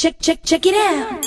Check, check, check it out.